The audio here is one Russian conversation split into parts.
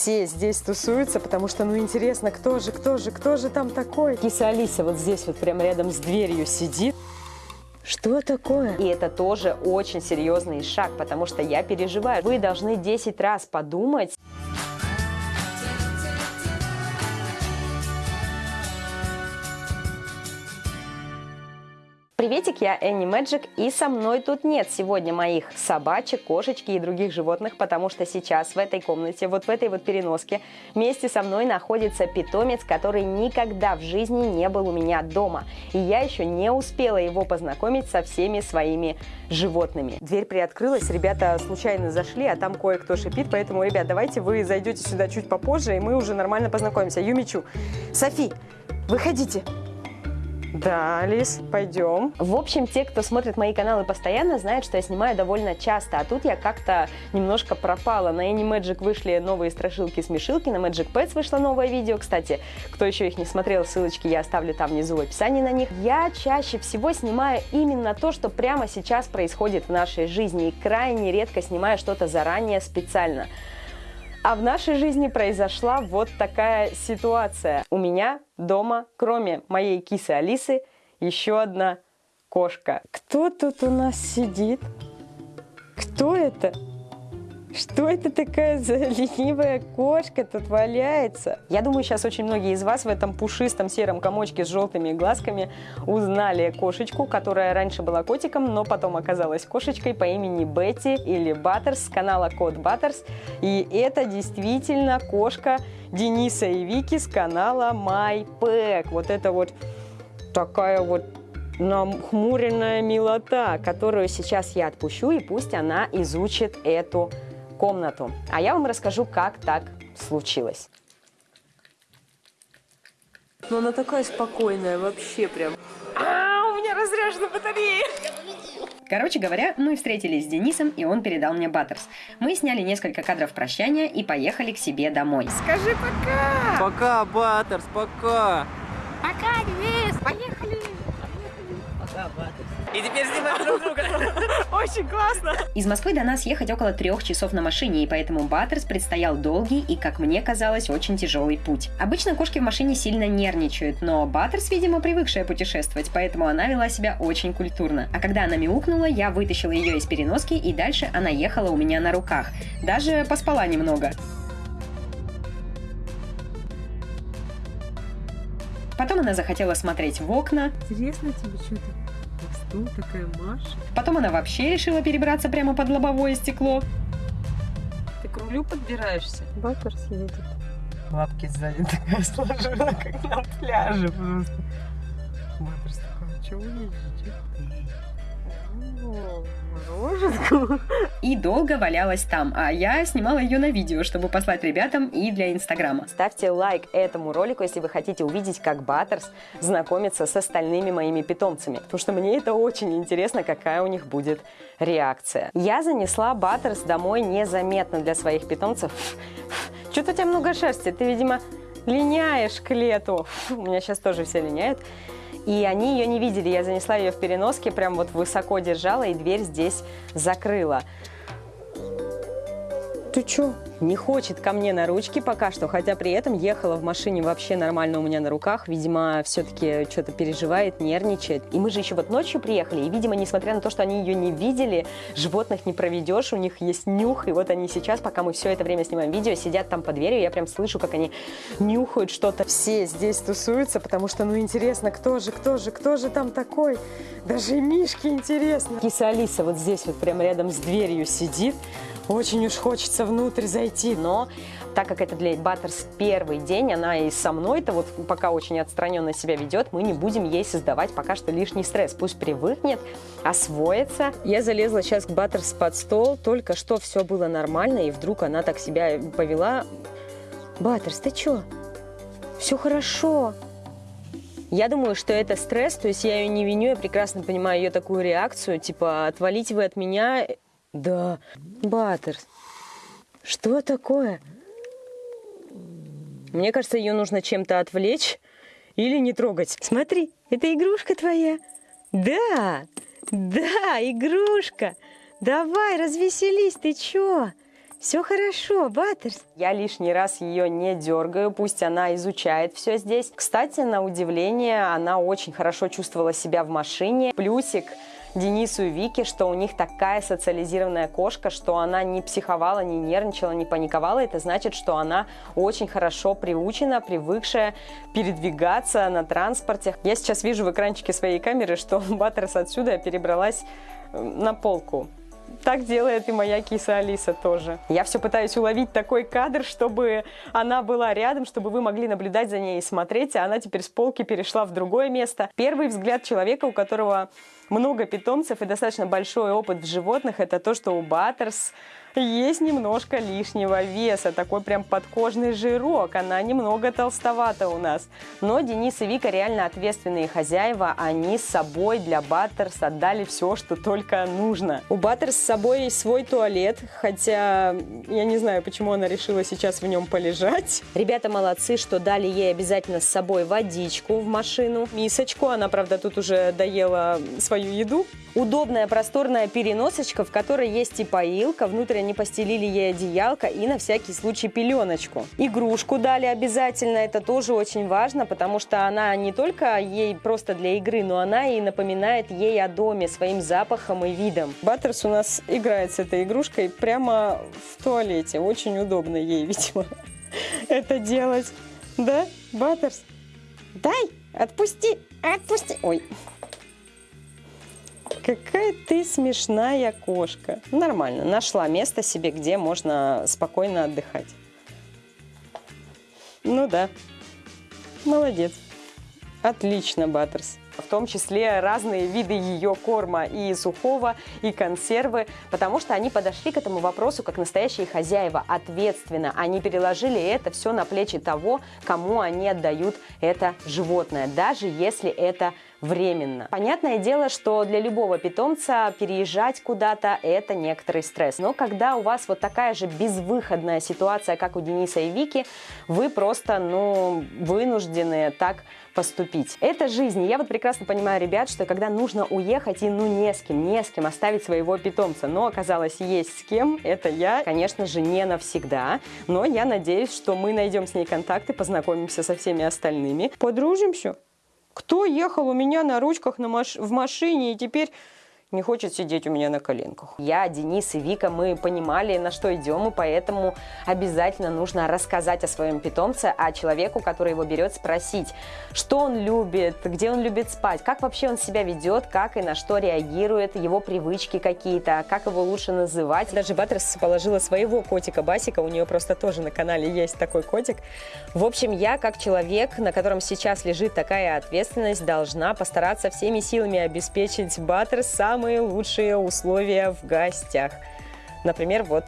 все здесь тусуются, потому что, ну, интересно, кто же, кто же, кто же там такой? Киса Алиса вот здесь вот прямо рядом с дверью сидит. Что такое? И это тоже очень серьезный шаг, потому что я переживаю. Вы должны 10 раз подумать. Приветик, я Энни Мэджик, и со мной тут нет сегодня моих собачек, кошечки и других животных, потому что сейчас в этой комнате, вот в этой вот переноске, вместе со мной находится питомец, который никогда в жизни не был у меня дома. И я еще не успела его познакомить со всеми своими животными. Дверь приоткрылась, ребята случайно зашли, а там кое-кто шипит, поэтому, ребят, давайте вы зайдете сюда чуть попозже, и мы уже нормально познакомимся. Юмичу, Софи, выходите. Да, Алис, пойдем. В общем, те, кто смотрит мои каналы постоянно, знают, что я снимаю довольно часто, а тут я как-то немножко пропала. На Animagic вышли новые страшилки-смешилки, на Magic Pets вышло новое видео. Кстати, кто еще их не смотрел, ссылочки я оставлю там внизу в описании на них. Я чаще всего снимаю именно то, что прямо сейчас происходит в нашей жизни, и крайне редко снимаю что-то заранее специально. А в нашей жизни произошла вот такая ситуация. У меня дома, кроме моей кисы Алисы, еще одна кошка. Кто тут у нас сидит? Кто это? Что это такая за ленивая кошка тут валяется? Я думаю, сейчас очень многие из вас в этом пушистом сером комочке с желтыми глазками узнали кошечку, которая раньше была котиком, но потом оказалась кошечкой по имени Бетти или Баттерс с канала Код Баттерс. И это действительно кошка Дениса и Вики с канала My Pack. Вот это вот такая вот нахмуренная милота, которую сейчас я отпущу, и пусть она изучит эту комнату. А я вам расскажу, как так случилось. Но она такая спокойная, вообще прям. А, у меня разряжена батарея. Короче говоря, мы встретились с Денисом, и он передал мне Баттерс. Мы сняли несколько кадров прощания и поехали к себе домой. Скажи пока! Пока, Баттерс, пока! Пока, Денис, поехали! Пока, Баттерс. И теперь снимаем друг друга. Очень классно. Из Москвы до нас ехать около трех часов на машине, и поэтому Баттерс предстоял долгий и, как мне казалось, очень тяжелый путь. Обычно кошки в машине сильно нервничают, но Баттерс, видимо, привыкшая путешествовать, поэтому она вела себя очень культурно. А когда она мяукнула, я вытащила ее из переноски, и дальше она ехала у меня на руках. Даже поспала немного. Потом она захотела смотреть в окна. Интересно тебе что-то? Кто такая Маша? Потом она вообще решила перебраться прямо под лобовое стекло. Ты к рулю подбираешься? Баттерс едет. Лапки сзади такая сложила, как на пляже просто. Баттерс такой, что вы едете? Мороженку. И долго валялась там, а я снимала ее на видео, чтобы послать ребятам и для Инстаграма. Ставьте лайк этому ролику, если вы хотите увидеть, как Баттерс знакомится с остальными моими питомцами. Потому что мне это очень интересно, какая у них будет реакция. Я занесла Баттерс домой незаметно для своих питомцев. Что-то у тебя много шерсти, ты, видимо, линяешь к лету. У меня сейчас тоже все линяют. И они ее не видели. Я занесла ее в переноске, прям вот высоко держала и дверь здесь закрыла. Ты чё? Не хочет ко мне на ручки пока что, хотя при этом ехала в машине вообще нормально у меня на руках. Видимо, все-таки что-то переживает, нервничает. И мы же еще вот ночью приехали, и, видимо, несмотря на то, что они ее не видели, животных не проведешь, у них есть нюх. И вот они сейчас, пока мы все это время снимаем видео, сидят там под дверью, я прям слышу, как они нюхают что-то. Все здесь тусуются, потому что, ну, интересно, кто же, кто же, кто же там такой? Даже и Мишки интересно. Киса Алиса вот здесь вот прям рядом с дверью сидит. Очень уж хочется внутрь зайти, но так как это для Баттерс первый день, она и со мной-то вот пока очень отстраненно себя ведет, мы не будем ей создавать пока что лишний стресс. Пусть привыкнет, освоится. Я залезла сейчас к Баттерс под стол, только что все было нормально, и вдруг она так себя повела. Баттерс, ты чё? Все хорошо. Я думаю, что это стресс, то есть я ее не виню, я прекрасно понимаю ее такую реакцию, типа, отвалите вы от меня, да, Баттерс. Что такое? Мне кажется, ее нужно чем-то отвлечь или не трогать. Смотри, это игрушка твоя. Да, да, игрушка. Давай, развеселись, ты чё? Все хорошо, Баттерс. Я лишний раз ее не дергаю, пусть она изучает все здесь. Кстати, на удивление, она очень хорошо чувствовала себя в машине. Плюсик Денису и Вике, что у них такая социализированная кошка, что она не психовала, не нервничала, не паниковала. Это значит, что она очень хорошо приучена, привыкшая передвигаться на транспорте. Я сейчас вижу в экранчике своей камеры, что Баттерс отсюда перебралась э, на полку так делает и моя киса Алиса тоже. Я все пытаюсь уловить такой кадр, чтобы она была рядом, чтобы вы могли наблюдать за ней и смотреть, а она теперь с полки перешла в другое место. Первый взгляд человека, у которого много питомцев и достаточно большой опыт в животных, это то, что у Баттерс есть немножко лишнего веса, такой прям подкожный жирок, она немного толстовата у нас. Но Денис и Вика реально ответственные хозяева, они с собой для Баттерс отдали все, что только нужно. У Баттерс с собой свой туалет, хотя я не знаю, почему она решила сейчас в нем полежать. Ребята молодцы, что дали ей обязательно с собой водичку в машину, мисочку, она, правда, тут уже доела свою еду. Удобная просторная переносочка, в которой есть и поилка, внутрь они постелили ей одеялко и на всякий случай пеленочку. Игрушку дали обязательно, это тоже очень важно, потому что она не только ей просто для игры, но она и напоминает ей о доме своим запахом и видом. Баттерс у нас играет с этой игрушкой прямо в туалете. Очень удобно ей, видимо, это делать. Да, Баттерс? Дай, отпусти, отпусти. Ой, Какая ты смешная кошка. Нормально, нашла место себе, где можно спокойно отдыхать. Ну да, молодец. Отлично, Баттерс в том числе разные виды ее корма и сухого, и консервы, потому что они подошли к этому вопросу как настоящие хозяева, ответственно. Они переложили это все на плечи того, кому они отдают это животное, даже если это временно. Понятное дело, что для любого питомца переезжать куда-то – это некоторый стресс. Но когда у вас вот такая же безвыходная ситуация, как у Дениса и Вики, вы просто, ну, вынуждены так поступить. Это жизнь. я вот прекрасно понимаю ребят, что когда нужно уехать и ну не с кем, не с кем оставить своего питомца, но оказалось есть с кем, это я, конечно же, не навсегда, но я надеюсь, что мы найдем с ней контакты, познакомимся со всеми остальными, подружимся. Кто ехал у меня на ручках на маш... в машине и теперь не хочет сидеть у меня на коленках. Я, Денис и Вика, мы понимали, на что идем, и поэтому обязательно нужно рассказать о своем питомце, а человеку, который его берет, спросить, что он любит, где он любит спать, как вообще он себя ведет, как и на что реагирует, его привычки какие-то, как его лучше называть. Даже Баттерс положила своего котика Басика, у нее просто тоже на канале есть такой котик. В общем, я, как человек, на котором сейчас лежит такая ответственность, должна постараться всеми силами обеспечить Баттерс сам самые лучшие условия в гостях. Например, вот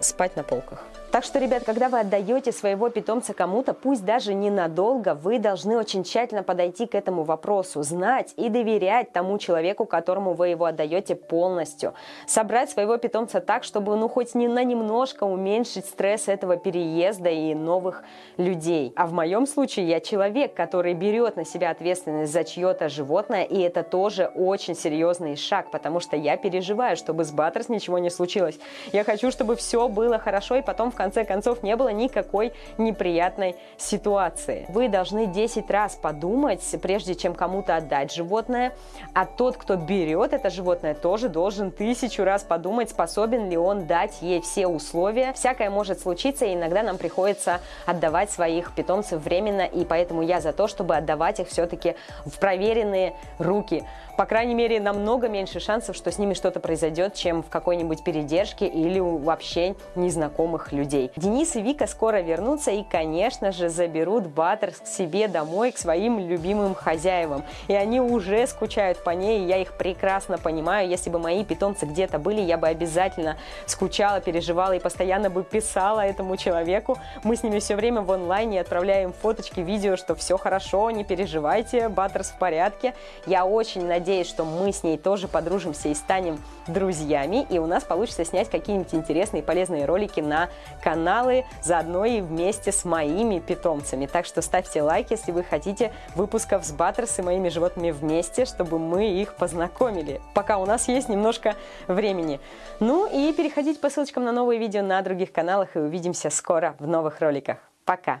спать на полках. Так что, ребят, когда вы отдаете своего питомца кому-то, пусть даже ненадолго, вы должны очень тщательно подойти к этому вопросу, знать и доверять тому человеку, которому вы его отдаете полностью. Собрать своего питомца так, чтобы ну хоть не на немножко уменьшить стресс этого переезда и новых людей. А в моем случае я человек, который берет на себя ответственность за чье-то животное, и это тоже очень серьезный шаг, потому что я переживаю, чтобы с Баттерс ничего не случилось. Я хочу, чтобы все было хорошо, и потом в конце концов не было никакой неприятной ситуации. Вы должны 10 раз подумать, прежде чем кому-то отдать животное, а тот, кто берет это животное, тоже должен тысячу раз подумать, способен ли он дать ей все условия. Всякое может случиться, и иногда нам приходится отдавать своих питомцев временно, и поэтому я за то, чтобы отдавать их все-таки в проверенные руки. По крайней мере, намного меньше шансов, что с ними что-то произойдет, чем в какой-нибудь передержке или у вообще незнакомых людей. Денис и Вика скоро вернутся и, конечно же, заберут Баттерс к себе домой, к своим любимым хозяевам. И они уже скучают по ней, я их прекрасно понимаю. Если бы мои питомцы где-то были, я бы обязательно скучала, переживала и постоянно бы писала этому человеку. Мы с ними все время в онлайне отправляем фоточки, видео, что все хорошо, не переживайте, Баттерс в порядке. Я очень надеюсь, что мы с ней тоже подружимся и станем друзьями, и у нас получится снять какие-нибудь интересные и полезные ролики на каналы, заодно и вместе с моими питомцами. Так что ставьте лайк, если вы хотите выпусков с Баттерс и моими животными вместе, чтобы мы их познакомили, пока у нас есть немножко времени. Ну и переходите по ссылочкам на новые видео на других каналах, и увидимся скоро в новых роликах. Пока!